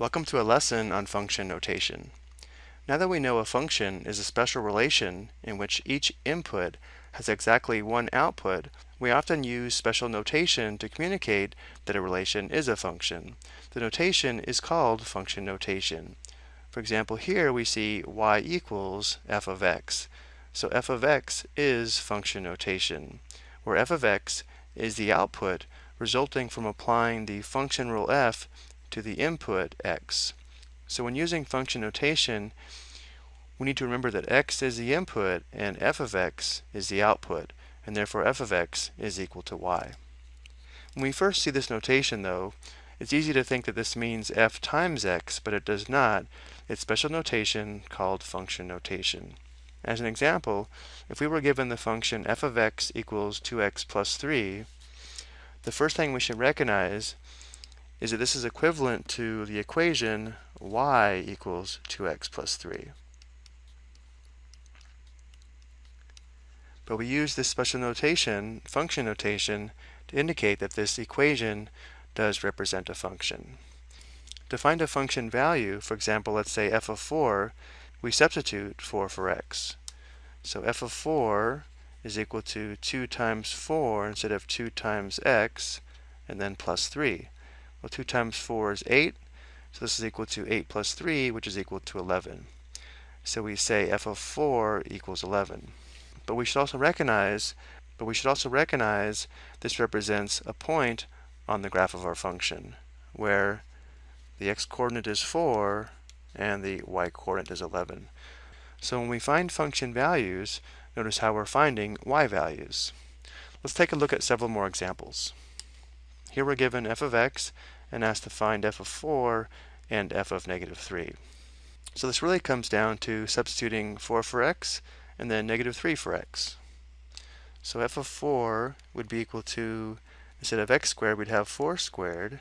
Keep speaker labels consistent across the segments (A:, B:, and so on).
A: Welcome to a lesson on function notation. Now that we know a function is a special relation in which each input has exactly one output, we often use special notation to communicate that a relation is a function. The notation is called function notation. For example, here we see y equals f of x. So f of x is function notation, where f of x is the output resulting from applying the function rule f to the input x. So when using function notation, we need to remember that x is the input and f of x is the output, and therefore f of x is equal to y. When we first see this notation though, it's easy to think that this means f times x, but it does not. It's special notation called function notation. As an example, if we were given the function f of x equals 2x plus 3, the first thing we should recognize is that this is equivalent to the equation y equals 2x plus 3. But we use this special notation, function notation, to indicate that this equation does represent a function. To find a function value, for example, let's say f of 4, we substitute 4 for x. So f of 4 is equal to 2 times 4 instead of 2 times x, and then plus 3. Well, 2 times 4 is 8, so this is equal to 8 plus 3, which is equal to 11. So we say f of 4 equals 11. But we should also recognize, but we should also recognize this represents a point on the graph of our function, where the x-coordinate is 4 and the y-coordinate is 11. So when we find function values, notice how we're finding y values. Let's take a look at several more examples. Here we're given f of x and asked to find f of 4 and f of negative 3. So this really comes down to substituting 4 for x and then negative 3 for x. So f of 4 would be equal to, instead of x squared, we'd have 4 squared.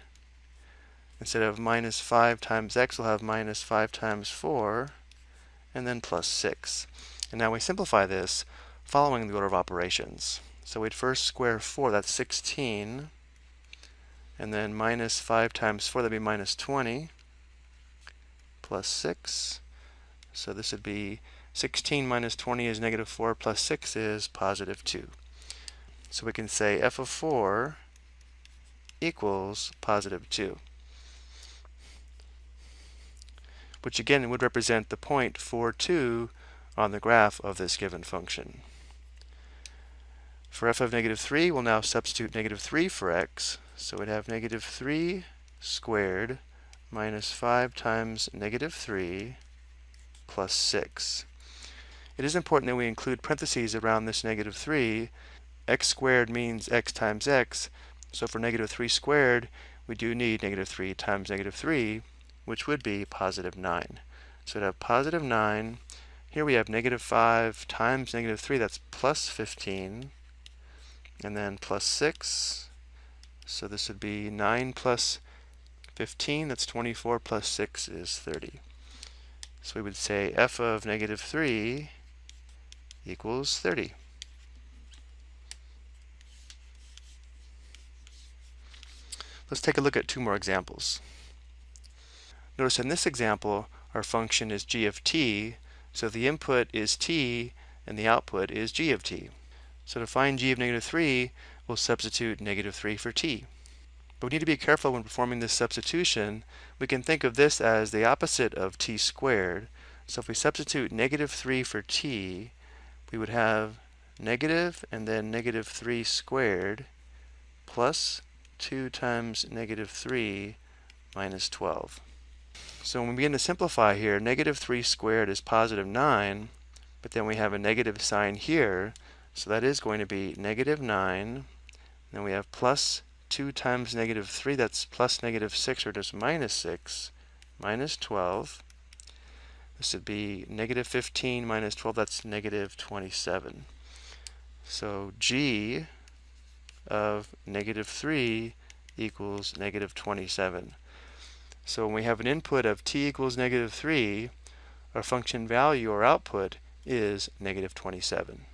A: Instead of minus 5 times x, we'll have minus 5 times 4, and then plus 6. And now we simplify this following the order of operations. So we'd first square 4, that's 16 and then minus 5 times 4, that'd be minus 20, plus 6. So this would be 16 minus 20 is negative 4, plus 6 is positive 2. So we can say f of 4 equals positive 2. Which again would represent the point 4, 2 on the graph of this given function. For f of negative 3, we'll now substitute negative 3 for x. So we'd have negative 3 squared minus 5 times negative 3 plus 6. It is important that we include parentheses around this negative 3. x squared means x times x, so for negative 3 squared, we do need negative 3 times negative 3, which would be positive 9. So we'd have positive 9. Here we have negative 5 times negative 3, that's plus 15. And then plus 6 so this would be 9 plus 15, that's 24, plus 6 is 30. So we would say f of negative 3 equals 30. Let's take a look at two more examples. Notice in this example, our function is g of t, so the input is t and the output is g of t. So to find g of negative 3, we'll substitute negative 3 for t. But we need to be careful when performing this substitution. We can think of this as the opposite of t squared. So if we substitute negative 3 for t, we would have negative and then negative 3 squared plus 2 times negative 3 minus 12. So when we begin to simplify here, negative 3 squared is positive 9, but then we have a negative sign here, so that is going to be negative 9. Then we have plus 2 times negative 3, that's plus negative 6, or just minus 6, minus 12. This would be negative 15 minus 12, that's negative 27. So g of negative 3 equals negative 27. So when we have an input of t equals negative 3, our function value or output is negative 27.